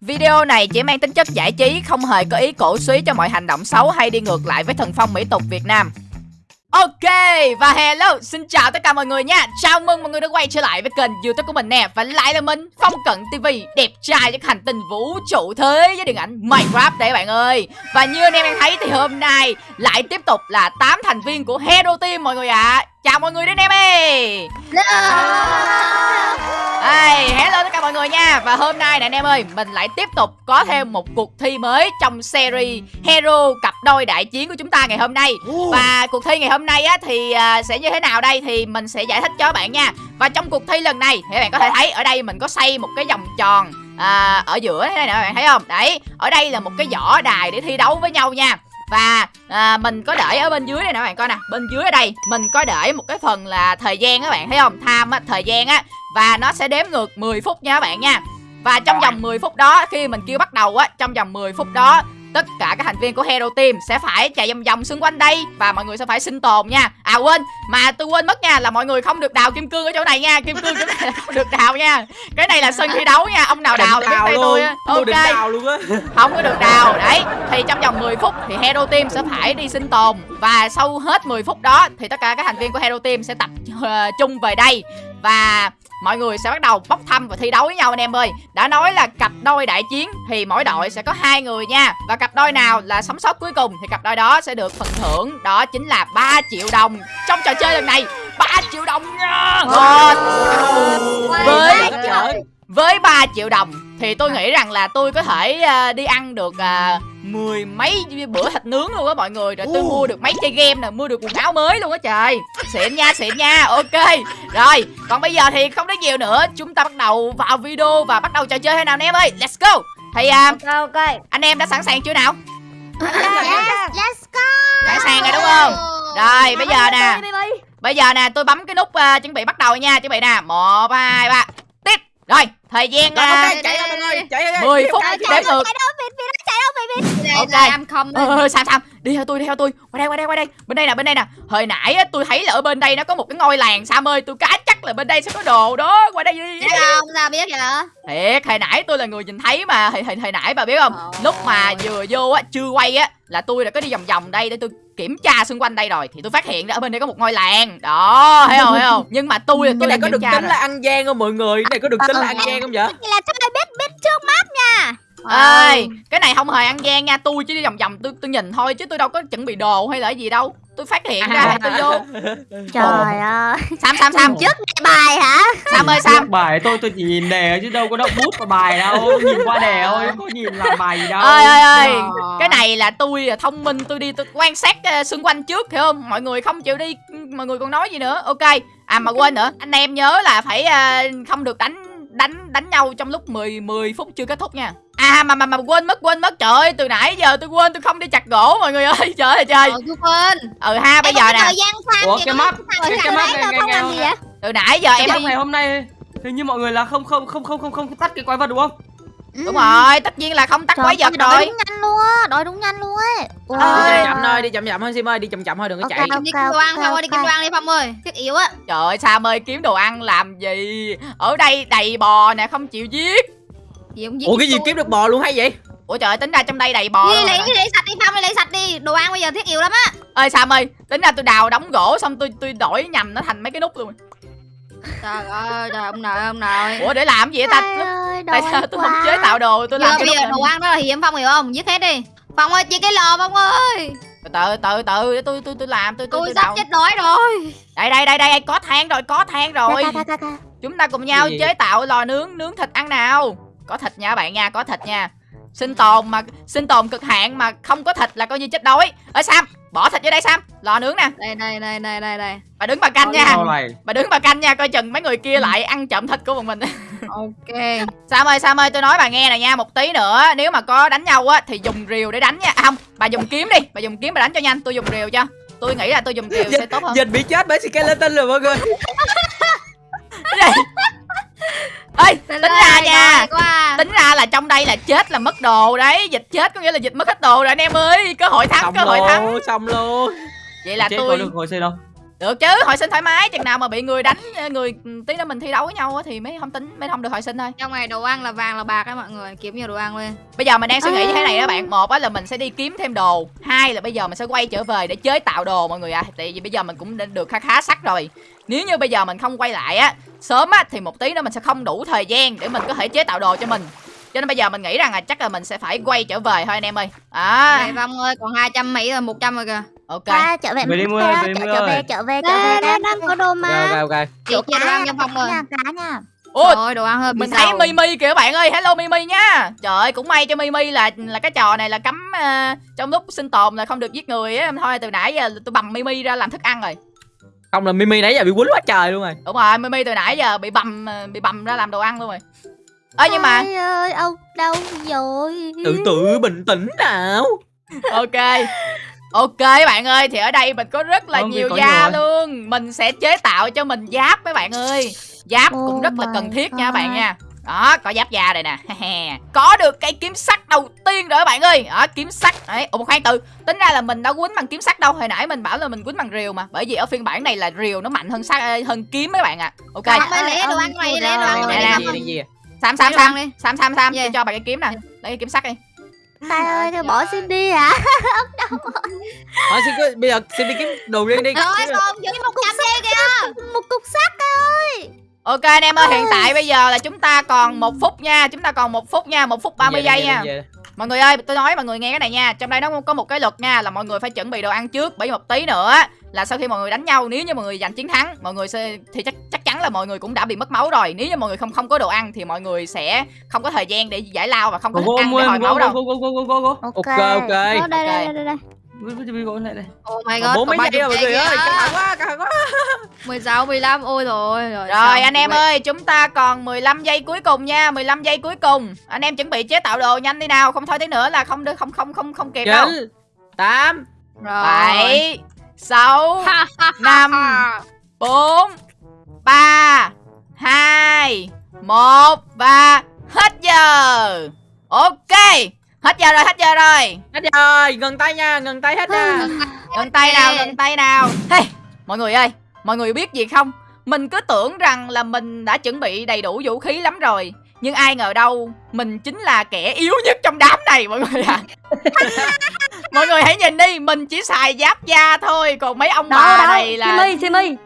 Video này chỉ mang tính chất giải trí, không hề có ý cổ suý cho mọi hành động xấu hay đi ngược lại với thần phong mỹ tục Việt Nam. Ok, và hello, xin chào tất cả mọi người nha Chào mừng mọi người đã quay trở lại với kênh youtube của mình nè Và lại là mình, Phong Cận TV Đẹp trai cho hành tinh vũ trụ thế với điện ảnh Minecraft đấy bạn ơi Và như anh em đang thấy thì hôm nay lại tiếp tục là 8 thành viên của Hero Team mọi người ạ à. Chào mọi người đến em ơi. Hey, hello tất cả mọi người nha. Và hôm nay nè anh em ơi Mình lại tiếp tục có thêm một cuộc thi mới Trong series Hero cặp đôi đại chiến của chúng ta ngày hôm nay. Và cuộc thi ngày hôm nay á Thì uh, sẽ như thế nào đây Thì mình sẽ giải thích cho các bạn nha. Và trong cuộc thi lần này Thì các bạn có thể thấy ở đây mình có xây một cái vòng tròn à, Ở giữa thế này nè các bạn thấy không? Đấy, ở đây là một cái võ đài để thi đấu với nhau nha và à, mình có để ở bên dưới đây nè các bạn coi nè. Bên dưới ở đây mình có để một cái phần là thời gian các bạn thấy không? Tham á thời gian á. Và nó sẽ đếm ngược 10 phút nha các bạn nha. Và trong vòng 10 phút đó khi mình kêu bắt đầu á trong vòng 10 phút đó tất cả các thành viên của Hero Team sẽ phải chạy vòng vòng xung quanh đây và mọi người sẽ phải sinh tồn nha. À quên, mà tôi quên mất nha là mọi người không được đào kim cương ở chỗ này nha, kim cương chỗ này là không được đào nha. Cái này là sân thi đấu nha, ông nào đào biết tay tôi. Ok. đào luôn á. Không có được đào. Đấy, thì trong vòng 10 phút thì Hero Team sẽ phải đi sinh tồn và sau hết 10 phút đó thì tất cả các thành viên của Hero Team sẽ tập uh, chung về đây và mọi người sẽ bắt đầu bốc thăm và thi đấu với nhau anh em ơi. Đã nói là cặp đôi đại chiến thì mỗi đội sẽ có hai người nha. Và cặp đôi nào là sống sót cuối cùng thì cặp đôi đó sẽ được phần thưởng. Đó chính là 3 triệu đồng. Trong trò chơi lần này 3 triệu đồng nha. Với với 3 triệu đồng thì tôi nghĩ rằng là tôi có thể uh, đi ăn được uh, mười mấy bữa thịt nướng luôn á mọi người. Rồi tôi mua được mấy chơi game nè mua được quần áo mới luôn á trời. Xịn nha xịn nha. Ok. Rồi còn bây giờ thì không nói nhiều nữa. Chúng ta bắt đầu vào video và bắt đầu trò chơi hay nào anh em ơi? Let's go. Thì uh, ok ok. anh em đã sẵn sàng chưa nào? Yes, let's go. Sẵn sàng rồi đúng không? Rồi bây giờ nè. bây giờ nè tôi bấm cái nút uh, chuẩn bị bắt đầu nha. Chuẩn bị nè. Một hai ba rồi thời gian uh, okay, chạy ra người chạy ra 10 phút đếm ngược. ok. Em không ờ, sao sao? Đi theo tôi đi theo tôi. Qua đây qua đây qua đây. Bên đây nè bên đây nè. Hồi nãy á, tôi thấy là ở bên đây nó có một cái ngôi làng sam ơi. Tôi cá chắc là bên đây sẽ có đồ đó. Qua đây đi Biết không sao biết vậy thiệt hồi nãy tôi là người nhìn thấy mà. Hồi, hồi, hồi nãy bà biết không? Lúc mà vừa vô á chưa quay á là tôi đã có đi vòng vòng đây để tôi kiểm tra xung quanh đây rồi thì tôi phát hiện ra ở bên đây có một ngôi làng. Đó thấy không thấy không? Nhưng mà tôi là tôi cái này có được tính rồi. là ăn gian không mọi người? Cái này có được tính là ăn gian không vậy? Vậy là tôi biết biết trước mắt nha ơi cái này không hề ăn gian nha. Tôi chỉ đi vòng vòng tôi tôi nhìn thôi chứ tôi đâu có chuẩn bị đồ hay là gì đâu. Tôi phát hiện ra tôi vô. Trời ơi. Sam sam sam Trước ngày bài hả? Sam ơi sam. Bài tôi tôi chỉ nhìn đề chứ đâu có đọc bút và bài đâu. Nhìn qua đề thôi có nhìn là bài gì đâu. Ơi ơi ơi cái này là tôi là thông minh tôi đi tôi quan sát uh, xung quanh trước hiểu không? Mọi người không chịu đi mọi người còn nói gì nữa. Ok. À mà quên nữa. Anh em nhớ là phải uh, không được đánh đánh đánh nhau trong lúc 10 10 phút chưa kết thúc nha. À mà mà mà quên mất quên mất. Trời ơi từ nãy giờ tôi quên tôi không đi chặt gỗ mọi người ơi. Trời ơi trời. Ờ tôi quên. Ừ ha bây giờ nè. Thời gian Ủa, cái Rồi cái- cái thấy này- không làm gì vậy? Từ nãy giờ em em đi ngày hôm nay hình như mọi người là không không không không không không tắt cái quái vật đúng không? Đúng rồi tất nhiên là không tắt quái vật Trời, rồi Đội đúng nhanh luôn luôn á Ơi. đi chậm chậm thôi đi chậm chậm thôi sim ơi đi chậm chậm thôi đừng có Ok, chạy. ok, đi kim đoan thôi đi kim đoan đi phong ơi. Thiết yếu á. Trời ơi sam ơi kiếm đồ ăn làm gì? Ở đây đầy bò nè không chịu giết. Gì không giết ủa cái gì tôi. kiếm được bò luôn hay vậy? Ủa trời ơi, tính ra trong đây đầy bò đi luôn lấy đi lấy sạch đi phong đi lấy sạch đi. Đồ ăn bây giờ thiết yếu lắm á. Ơi sam ơi tính ra tôi đào đóng gỗ xong tôi tôi đổi nhầm nó thành mấy cái nút luôn. Trời ơi trời ông nội ông nội. Ủa để làm gì vậy ta Ơi, tại đói sao tôi không chế tạo đồ tôi làm cái bây giờ nút đồ ăn đó là hiếm phong hiểu không? Giết hết đi. Phong ơi chia cái lò phong ơi. Từ từ từ để tôi tôi tôi làm tôi tôi, sắp chết đói rồi. Đây đây đây đây có than rồi có than rồi. chúng ta cùng nhau chế tạo lò nướng nướng thịt ăn nào. Có thịt nha bạn nha có thịt nha. Sinh tồn mà sinh tồn cực hạn mà không có thịt là coi như chết đói. Ơi sam bỏ thịt vô đây sam. Lò nướng nè. Đây đây đây đây đây đây. Bà đứng bà canh nha. Bà đứng bà canh nha coi chừng mấy người kia lại ăn trộm thịt của bọn mình ok. Sam ơi sam ơi tôi nói bà nghe nè nha một tí nữa nếu mà có đánh nhau á thì dùng rìu để đánh nha. À, không bà dùng kiếm đi bà dùng kiếm bà đánh cho nhanh tôi dùng rìu cho. Tôi nghĩ là tôi dùng rìu sẽ tốt hơn. Dịch bị chết bởi skeleton rồi mọi người. Ơi tính ra nha quá tính ra là trong đây là chết là mất đồ đấy. Dịch chết có nghĩa là dịch mất hết đồ rồi anh em ơi. Cơ hội thắng xong cơ hội thắng. xong luôn. Vậy là chết tôi có được hồi xây đâu được chứ hồi sinh thoải mái chừng nào mà bị người đánh người tí nữa mình thi đấu với nhau á thì mới không tính mới không được hồi sinh thôi. Trong này đồ ăn là vàng là bạc á mọi người Kiếm nhiều đồ ăn lên. Bây giờ mình đang suy nghĩ như thế này đó bạn một á là mình sẽ đi kiếm thêm đồ hai là bây giờ mình sẽ quay trở về để chế tạo đồ mọi người ạ. À. tại vì bây giờ mình cũng đã được khá khá sắc rồi. Nếu như bây giờ mình không quay lại á sớm á thì một tí nữa mình sẽ không đủ thời gian để mình có thể chế tạo đồ cho mình. Cho nên bây giờ mình nghĩ rằng là chắc là mình sẽ phải quay trở về thôi anh em ơi. À. Này Phong ơi còn 200 Mỹ rồi 100 rồi kìa ok. Qua trở về Về đi ơi, về đi trở Mưa trở về trở về trở về Đang đang có đồ Ok mà. ok ok Chị chia đồ ăn cho Phong rồi. nha cá nha ôi Trời ơi đồ ăn hơi mình thấy mimi kìa bạn ơi hello mimi nha. Trời ơi cũng may cho mimi là là cái trò này là cấm ờ, trong lúc sinh tồn là không được giết người á. Thôi từ nãy giờ tôi bầm mimi ra làm thức ăn rồi. Không là mimi nãy giờ bị quýnh quá trời luôn rồi. Đúng rồi mimi từ nãy giờ bị bầm ờ, bị bầm ra làm đồ ăn luôn rồi. Ơ nhưng mà ơi ông đâu rồi tự tự bình tĩnh nào. Ok ok bạn ơi thì ở đây mình có rất là Không, nhiều da nhiều rồi. luôn. Mình sẽ chế tạo cho mình giáp mấy bạn ơi. Giáp cũng Oh rất là cần thiết nha God. bạn nha. Đó có giáp da đây nè. Có được cây kiếm sắt đầu tiên rồi các bạn ơi. Đó kiếm sắt. Đấy ủa khoan từ. Tính ra là mình đã quýnh bằng kiếm sắt đâu. Hồi nãy mình bảo là mình quýnh bằng rìu mà. Bởi vì ở phiên bản này là rìu nó mạnh hơn sắt hơn kiếm mấy bạn ạ. À. ok ơi ơi, lẹ đồ ăn đồ gì gì sam sam sam đi. sam. Sam sam cho bạn cái kiếm nè. Lấy cái kiếm sắt đi Tài ơi thôi bỏ xin đi hả Thôi xin cứ- bây giờ xin đi kiếm đồ riêng đi. Rồi Kiếm đồ. còn giữ 100 đi kìa Một cục sắt ơi. Ok anh em ơi hiện tại bây giờ là chúng ta còn một phút nha chúng ta còn một phút nha một phút 30 Về giây đi, nha về đi, về đi. Mọi người ơi, tôi nói mọi người nghe cái này nha Trong đây nó có một cái luật nha Là mọi người phải chuẩn bị đồ ăn trước Bởi một tí nữa là sau khi mọi người đánh nhau Nếu như mọi người giành chiến thắng Mọi người sẽ thì chắc chắc chắn là mọi người cũng đã bị mất máu rồi. Nếu như mọi người không không có đồ ăn Thì mọi người sẽ không có thời gian để giải lao Và không có thức ăn để hồi máu đâu. Ok, ok. Ờ, Đây đây đây Oh my god bốn mấy giây rồi mọi 30 người ơi căng thẳng quá căng thẳng quá 16, 15, ôi rồi rồi Rồi anh em ơi, chúng ta còn 15 giây cuối cùng nha 15 giây cuối cùng. Anh em chuẩn bị chế tạo đồ nhanh đi nào Không thôi tí nữa là không được không không không không kịp đâu. chín tám Rồi. 7 6 Ha, ha, Năm. ha. 4 3 2 1 và hết giờ. Ok. Hết giờ rồi, hết giờ rồi. hết rồi ngừng tay nha ngừng tay hết nha Ngừng tay nào, ngừng tay nào. Hey, mọi người ơi, mọi người biết gì không? Mình cứ tưởng rằng là mình đã chuẩn bị đầy đủ vũ khí lắm rồi. Nhưng ai ngờ đâu, mình chính là kẻ yếu nhất trong đám này mọi người ạ. mọi người hãy nhìn đi, mình chỉ xài giáp da thôi, còn mấy ông bà này là Simi, Simi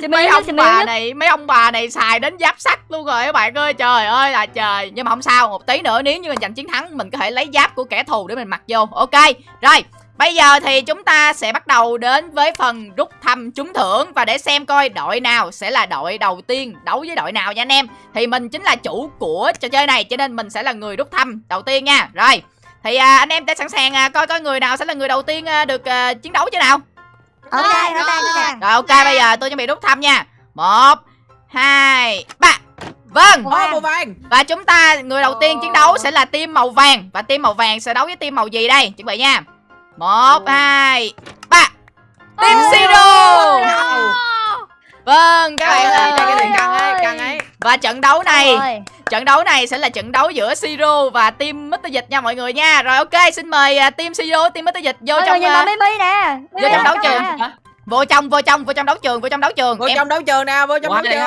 Simi mấy ông bà nhất. này mấy ông bà này xài đến giáp sắt luôn rồi các bạn ơi. Trời ơi là trời. Nhưng mà không sao một tí nữa nếu như mình giành chiến thắng mình có thể lấy giáp của kẻ thù để mình mặc vô. Ok rồi bây giờ thì chúng ta sẽ bắt đầu đến với phần rút thăm trúng thưởng. Và để xem coi đội nào sẽ là đội đầu tiên đấu với đội nào nha anh em. Thì mình chính là chủ của trò chơi này cho nên mình sẽ là người rút thăm đầu tiên nha. Rồi thì à, anh em đã sẵn sàng à, coi coi người nào sẽ là người đầu tiên à, được à, chiến đấu chứ nào? Ok Rồi, ok rồi. ok rồi ok bây giờ tôi chuẩn bị rút thăm nha. Một hai ba. Vâng. Ô, màu vàng. Và chúng ta người đầu tiên chiến đấu sẽ là team màu vàng. Và team màu vàng sẽ đấu với team màu gì đây? Chuẩn bị nha một hai ba. Team zero. vâng các bạn Ê, cái ơi này căng ấy căng ấy. Và trận đấu này trận đấu này sẽ là trận đấu giữa Siro và team Mr. Dịch nha mọi người nha. Rồi ok xin mời à, team Siro team Mr. Dịch vô trong à, nè. vô trong đấu trường. Nè. vô trong vô trong vô trong đấu trường vô trong đấu trường. Vô em trong đấu trường nào vô trong Ủa, đấu trường.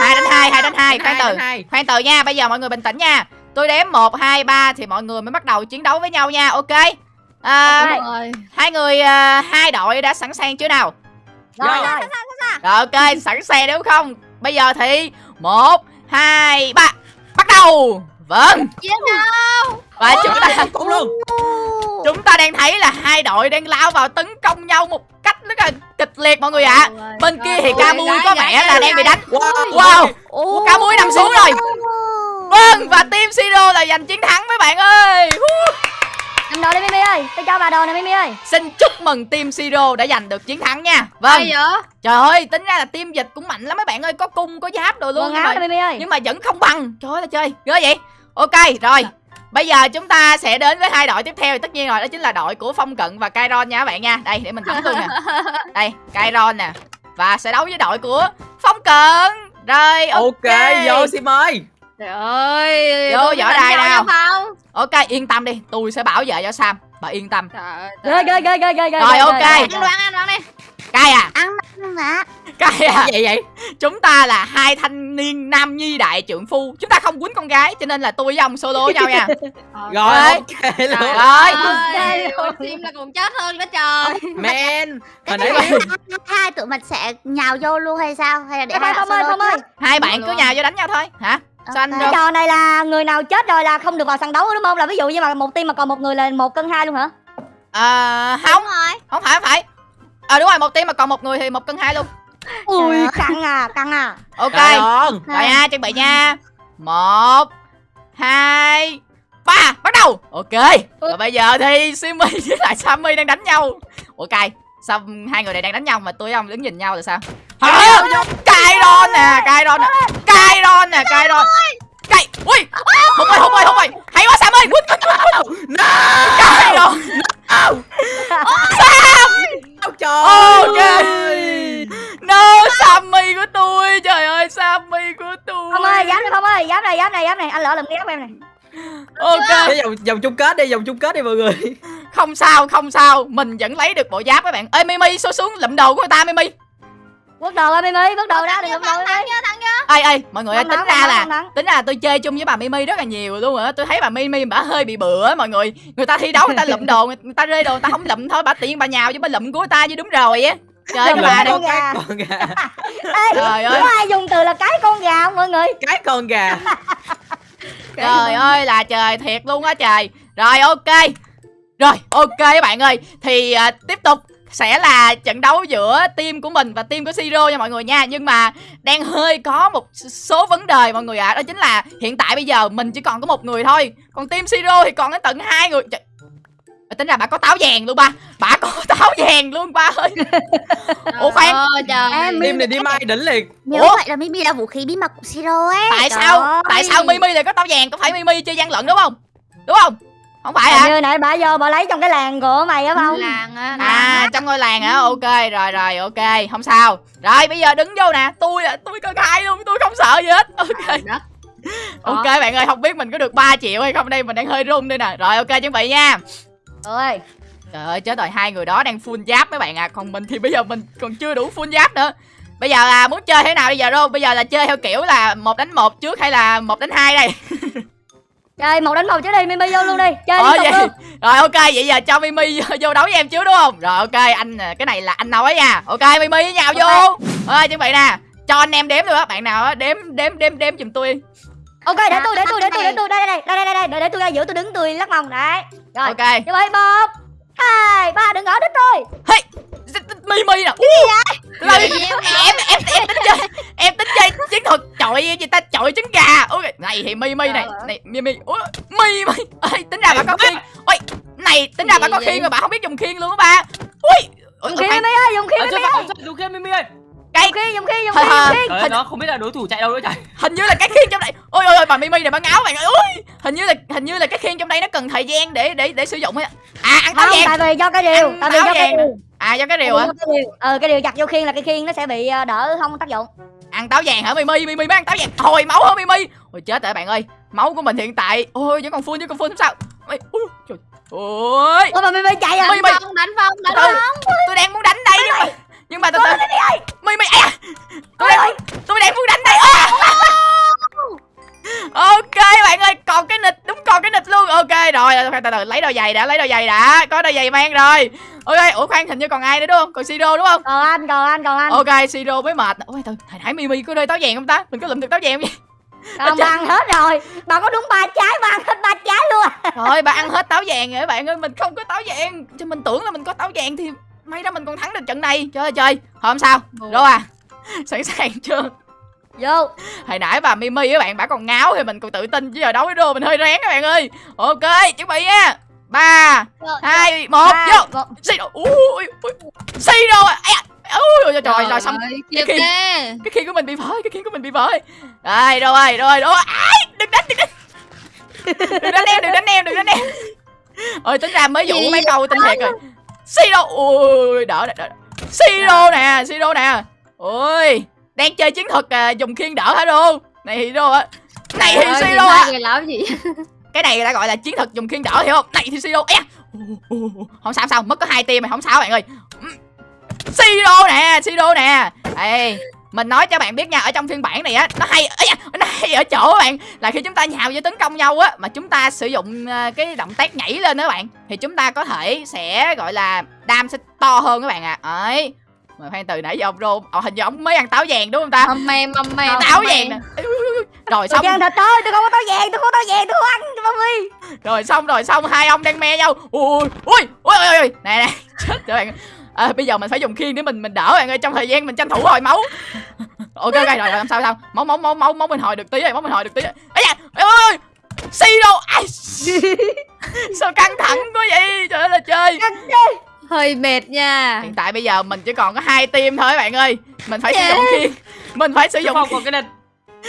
hai đánh hai hai đánh hai khoan từ. khoan từ nha bây giờ mọi người bình tĩnh nha. Tôi đếm một hai ba thì mọi người mới bắt đầu chiến đấu với nhau nha ok à, Ok. Rồi. hai người à, hai đội đã sẵn sàng chưa nào? Rồi rồi rồi ok sẵn sàng đúng không? Bây giờ thì một hai ba bắt đầu. Vâng. Và chúng ta cũng luôn. Chúng ta đang thấy là hai đội đang lao vào tấn công nhau một cách rất là kịch liệt mọi người ạ. Bên kia thì ca mui có vẻ là đang bị đánh. Wow cá muối nằm xuống rồi. Vâng và team Siro là giành chiến thắng mấy bạn ơi. Cầm đồ đi Mimi ơi. Tôi cho bà đồ nè Mimi ơi. Xin chúc mừng team Siro đã giành được chiến thắng nha. Vâng. Ai vậy? trời ơi tính ra là team dịch cũng mạnh lắm mấy bạn ơi. Có cung có giáp rồi luôn Quần nhưng áo Mimi ơi. nhưng mà vẫn không bằng. Trời ơi là chơi. Ghê vậy? Ok rồi. Bây giờ chúng ta sẽ đến với hai đội tiếp theo. Tất nhiên rồi đó chính là đội của Phong Cận và Kairon nha các bạn nha. Đây để mình bấm luôn nè. Đây Kairon nè. Và sẽ đấu với đội của Phong Cận. Rồi ok, ok vô sim ơi Trời ơi. Vô tôi võ đài nào. Phong. Ok yên tâm đi Tôi sẽ bảo vệ cho Sam Bà yên tâm. Trời ơi. Ghê ghê ghê ghê Rồi, ok. Ăn đoán ăn đoán đi. cay à? Ăn mà. Cay à? Vậy vậy? Chúng ta là hai thanh niên nam nhi đại trượng phu. Chúng ta không quýnh con gái cho nên là tôi với ông solo với nhau nha. Rồi ok luôn. Rồi chim là còn chết hơn đó trời. Man hồi nãy hai, tụi mình sẽ nhào vô luôn hay sao? Hay là để hai solo hai bạn cứ nhào vô đánh nhau thôi. Hả sao anh Ok. được Cái trò này là người nào chết rồi là không được vào sàn đấu đúng không? Là ví dụ như mà một team mà còn một người là một cân hai luôn hả? à, không. Đúng rồi. Không phải không phải. À đúng rồi một team mà còn một người thì một cân hai luôn. Ui, căng à, căng à. ok. Rồi nha chuẩn bị nha. Một hai ba. Bắt đầu. Ok. Rồi bây giờ thì Simmy với lại Sammy đang đánh nhau. Ok sao hai người này đang đánh nhau mà tôi với ông đứng nhìn nhau là sao? Hả Kairon nè Kairon nè. Kairon nè Kairon. Kai ui. Hụt ơi hụt ơi hụt ơi hay quá Sam ơi. Quýnh Kairon. Ôi. Trời Ok. ơi. no Sammy của tôi. Trời ơi Sammy của tôi. Phong ơi, giáp này Phong ơi, giáp này, giáp này, giáp này. Anh lỡ cái giáp em này. ok. vòng vòng chung kết đi vòng chung kết đi mọi người. Không sao không sao. Mình vẫn lấy được bộ giáp các bạn. Ê mimi số xuống lụm đồ của người ta mimi Bước đầu ơi Mimi, bước đầu ra đừng lùm đầu ê ê mọi người ơi, tính ra là tính ra là tôi chơi chung với bà mimi rất là nhiều luôn á. Tôi thấy bà mimi bà hơi bị bựa mọi người. Người ta thi đấu người ta lụm đồ người ta rơi đồ người ta không lụm thôi bà tiện bà nhào chứ bà lụm của người ta chứ đúng rồi á. Trời ơi bà con gà. con gà. Ê, Trời ơi. có ai dùng từ là cái con gà không mọi người? cái con gà. Trời ơi là trời thiệt luôn á trời. Rồi ok. Rồi ok các bạn ơi. Thì à, tiếp tục sẽ là trận đấu giữa team của mình và team của Siro nha mọi người nha. Nhưng mà đang hơi có một số vấn đề mọi người ạ. Đó chính là hiện tại bây giờ mình chỉ còn có một người thôi. Còn team Siro thì còn đến tận hai người. Trời, Tính ra bà có táo vàng luôn ba. Bà có táo vàng luôn ba ơi. Ủa khoan. Em team này đi mai đỉnh liền. Như Ủa? vậy là Mimi là vũ khí bí mật của Siro ấy. Tại Trời sao? Ơi. Tại sao Mimi lại có táo vàng? Có phải Mimi chơi gian lận đúng không? Đúng không Không phải hả? như nãy bà vô bà lấy trong cái làng của mày á Phong. làng á. À trong ngôi làng hả Ok rồi rồi ok. Không sao. Rồi bây giờ đứng vô nè. Tôi à, tôi cân hai luôn Tôi không sợ gì hết. Ok. Đất. Ok bạn ơi không biết mình có được 3 triệu hay không. Đây Mình đang hơi run đây nè. Rồi ok chuẩn bị nha. Ơi, Trời ơi chết rồi. Hai người đó đang full giáp mấy bạn à. Còn mình thì bây giờ mình còn chưa đủ full giáp nữa. Bây giờ là muốn chơi thế nào bây giờ đâu Bây giờ là chơi theo kiểu là một đánh một trước hay là một đánh hai đây chơi một đánh một chứ đi Mimi vô luôn đi. Chơi Ờ vậy luôn. Rồi ok vậy giờ cho Mimi vô, vô đấu với em trước đúng không Rồi ok anh à, cái này là anh nói nha Ok Mimi với nhau vô Ơi chuẩn bị nè Cho anh em đếm luôn á Bạn nào á đếm đếm đếm đếm giùm tôi Ok, để tôi, để tôi, để tôi, để tôi. Đây đây đây, đây đây đây, để, để tôi ra giữa tôi đứng tôi lắc mông đấy. Rồi. Ok Như vậy một, hai, ba đừng ngỏ đít tôi. Hey Mimi nè Ú, Là, em, em, em, em tính chơi Em tính chơi chiến thuật chọi gì ta? Chọi trứng gà. Ok này thì Mimi này này Mimi Ủa, Mimi Ê, tính ra bà có khiên ôi này tính ra bà có khiên mà bà không biết dùng khiên luôn á ba. Ui Dùng khi khoan, Mimi ơi, dùng khi Ờ, ơi. không dùng kia Mimi ơi. Cái Dùng khi, dùng khi, dùng Hả, khi, hả? dùng khi. Trời ơi, nó không biết là đối thủ chạy đâu nữa trời. Hình như là cái khiên trong đây ôi ôi ôi bà Mimi này bà ngáo bạn ơi ui hình như là hình như là cái khiên trong đây nó cần thời gian để để để sử dụng ấy à ăn táo vàng. tại vì do cái điều, Ăn tại vì do cái điều. À do cái điều hả? do cái điều. Ờ, cái điều chặt vô khiên là cái khiên nó sẽ bị ờ, đỡ không tác dụng. ăn táo vàng hả Mimi? Mimi mới ăn táo vàng. Hồi máu hả Mimi? Ôi chết rồi bạn ơi. Máu của mình hiện tại. Ôi vẫn còn full vẫn còn full không sao. Ôi, ui, trời. Ôi. Ủa mà Mimi chạy à? Mimi phong đánh phong đánh phong tôi đang muốn đánh đây nhưng mà nhưng mà từ từ. Mimi à? Tôi đang tôi đang muốn đánh đây. Ok bạn ơi còn cái nịch đúng còn cái nịch luôn. Ok rồi từ từ từ. Lấy đôi giày đã lấy đôi giày đã. Có đôi giày mang rồi ok ủa khoan hình như còn ai nữa đúng không? Còn siro đúng không? Còn anh, còn anh, còn anh. ok siro mới mệt. Ôi từ hồi nãy mimi có rơi táo vàng không ta? Mình có lụm được táo vàng không vậy. Còn bà ăn hết rồi. Bà có đúng ba trái, bà ăn hết ba trái luôn. Thôi bà ăn hết táo vàng rồi các bạn ơi Mình không có táo vàng. Chứ mình tưởng là mình có táo vàng thì May ra mình còn thắng được trận này. Trời ơi trời Không sao. Rô à? Sẵn sàng chưa? Vô. Hồi nãy bà Mimi các bạn Bà còn ngáo thì mình còn tự tin. Chứ giờ đấu với Rô mình hơi rén các bạn ơi. Ok chuẩn bị nha ba hai một vô. xì đồ. Ui ui xì đồ. À. Ui rồi trời rồi xong. Cái kìa cái khiên của mình bị vỡ cái khiên của mình bị vỡ. Rồi đâu ơi đâu đâu ai đừng đánh đừng đánh. Đừng đánh em đừng đánh em đừng đánh em. Ôi tính ra mới dụ mấy câu tinh thiệt rồi. Siro ui đỡ đỡ đỡ. siro nè siro nè. Ôi đang chơi chiến thuật à, dùng khiên đỡ hả đô này thì đô á này thì người làm gì cái này người ta gọi là chiến thuật dùng khiên đỡ hiểu không? Này thì siro ù. không sao không sao mất có hai tim mày không sao bạn ơi. Siro nè siro nè. Ê, mình nói cho bạn biết nha ở trong phiên bản này á nó hay ấy da, nó hay ở chỗ bạn là khi chúng ta nhào vô tấn công nhau á mà chúng ta sử dụng ờ, cái động tác nhảy lên đó bạn thì chúng ta có thể sẽ gọi là đam sẽ to hơn các bạn ạ. À. ấy mà khoan từ nãy giờ ông rô ờ, hình như ông mới ăn táo vàng đúng không ta? Mầm mầm mèm táo vàng nè rồi xong. ăn thịt thôi, tôi không có táo vàng, tôi không có táo vàng, tôi không ăn mami. rồi xong rồi xong hai ông đang me nhau. Ui ui ui ui ui nè nè. Chết rồi bạn. À, bây giờ mình phải dùng khiên để mình mình đỡ bạn ơi trong thời gian mình tranh thủ hồi máu. Ok ok rồi, rồi làm sao sao? Máu máu máu máu máu mình hồi được tí rồi máu mình hồi được tí rồi. Ấy da ôi xi đâu ai? Sao căng thẳng quá vậy? Trời ơi là chơi. Hơi mệt nha. Hiện tại bây giờ mình chỉ còn có hai team thôi bạn ơi. Mình phải sử Dạ. dụng khiên. Mình phải sử dụng còn cái địch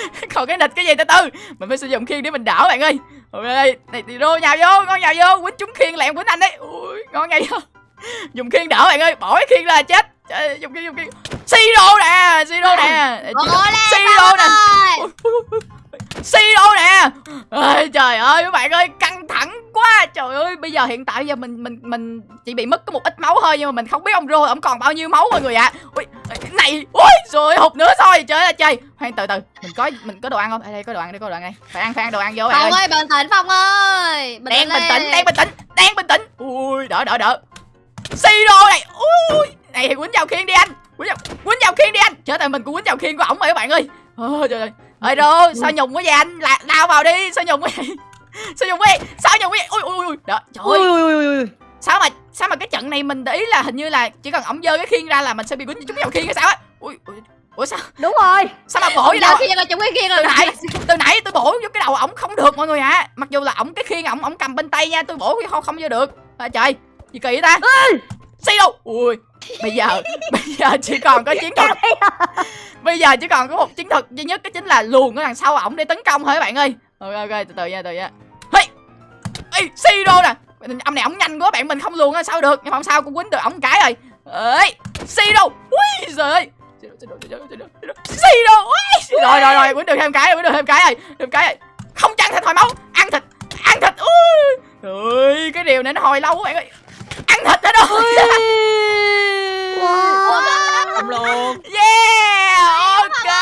còn cái nịch cái gì từ từ mình phải sử dụng khiên để mình đỡ bạn ơi. Ok này thì rô nhào vô ngon nhào vô. Quýnh trúng khiên lẹn quýnh anh đấy ui ngon nhào vô. Dùng khiên đỡ bạn ơi bỏ cái khiên là chết. Trời dùng khiên dùng khiên. Siro nè siro nè. Siro nè siro nè. Ơi trời ơi các bạn ơi căng thẳng quá. Trời ơi bây giờ hiện tại giờ mình mình mình chỉ bị mất có một ít máu thôi nhưng mà mình không biết ông rô ông còn bao nhiêu máu mọi người ạ. Ui này ui rồi hụt nữa thôi. Trời ơi trời. Khoan từ từ mình có mình có đồ ăn không? Ở đây có đồ ăn đây có đồ ăn đây. Phải ăn phải ăn đồ ăn vô Phong ơi. ơi bình tĩnh Phong ơi. Bình đang bình tĩnh đang bình tĩnh đang bình tĩnh. Ui đỡ đỡ đỡ. Siro này. Ui này thì quýnh vào khiên đi anh. Quýnh vào quýnh vào khiên đi anh. Chết rồi mình cũng quýnh vào khiên của ổng rồi các bạn ơi. Ôi trời ơi ơi rô sao nhùng quá vậy anh? Là lao vào đi sao nhùng quá vậy? Sao nhùng quá vậy? Sao nhùng quá vậy? Ui ui ui đó trời ui ơi. ui ui ui sao mà sao mà cái trận này mình để ý là hình như là chỉ cần ổng giơ cái khiên ra là mình sẽ bị quýnh trúng vào khiên hay sao á? Ui ui ủa sao? Đúng rồi. sao mà bổ Ôi vậy giờ đâu khi mà chúng cái từ rồi nãy từ nãy tôi bổ vô cái đầu ổng không được mọi người ạ. Mặc dù là ổng cái khiên ổng ổng cầm bên tay nha tôi bổ không không vô được. À, trời gì kỳ ta? Xí đâu ui bây giờ bây giờ chỉ còn có chiến thuật. Bây giờ chỉ còn có một chiến thuật duy nhất cái chính là luồn ở đằng sau ổng để tấn công thôi các bạn ơi. Ok ok từ từ nha từ từ nha. Hey! Ê, Siro nè. Ông này ổng nhanh quá bạn mình không luồn á sao được nhưng mà không sao cũng quýnh được ổng cái rồi. Ơi Siro ui giời ơi. Siro rồi rồi rồi quýnh được thêm cái rồi quýnh được thêm cái rồi thêm cái rồi. Không chăn thịt hồi máu ăn thịt ăn thịt. Ui. Ơi cái điều này nó hồi lâu quá bạn ơi. Ăn thịt hết rồi Không luôn Yeah, ok.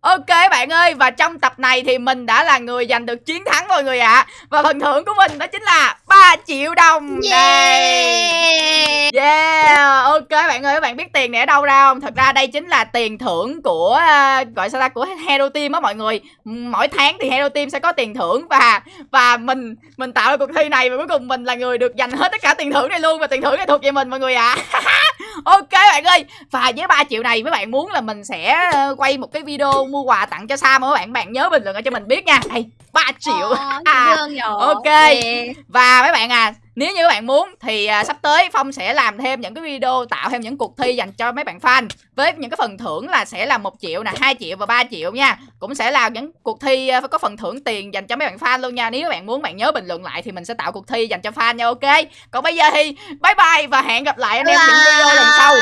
Ok bạn ơi và trong tập này thì mình đã là người giành được chiến thắng mọi người ạ. Và phần thưởng của mình đó chính là 3 triệu đồng Đây. Yeah Yeah, ok bạn ơi, các bạn biết tiền này ở đâu ra không? Thật ra đây chính là tiền thưởng của uh, gọi sao ta của Hero Team á mọi người. Mỗi tháng thì Hero Team sẽ có tiền thưởng và và mình mình tạo ra cuộc thi này và cuối cùng mình là người được giành hết tất cả tiền thưởng này luôn và tiền thưởng này thuộc về mình mọi người ạ. ok bạn ơi. Và với 3 triệu này mấy bạn muốn là mình sẽ ờ, quay một cái video mua quà tặng cho Sam các bạn? Bạn nhớ bình luận cho mình biết nha. Đây, 3 triệu. Ờ, À, nhờ. ok. Yeah. Và mấy bạn à, nếu như các bạn muốn thì à, sắp tới Phong sẽ làm thêm những cái video tạo thêm những cuộc thi dành cho mấy bạn fan với những cái phần thưởng là sẽ là một triệu nè, 2 triệu và 3 triệu nha. Cũng sẽ là những cuộc thi à, có phần thưởng tiền dành cho mấy bạn fan luôn nha. Nếu các bạn muốn bạn nhớ bình luận lại thì mình sẽ tạo cuộc thi dành cho fan nha ok. Còn bây giờ thì bye bye và hẹn gặp lại anh em những video lần sau.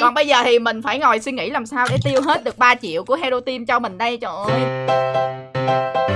Còn bây giờ thì mình phải ngồi suy nghĩ làm sao để tiêu hết được 3 triệu của Hero Team cho mình đây trời ơi.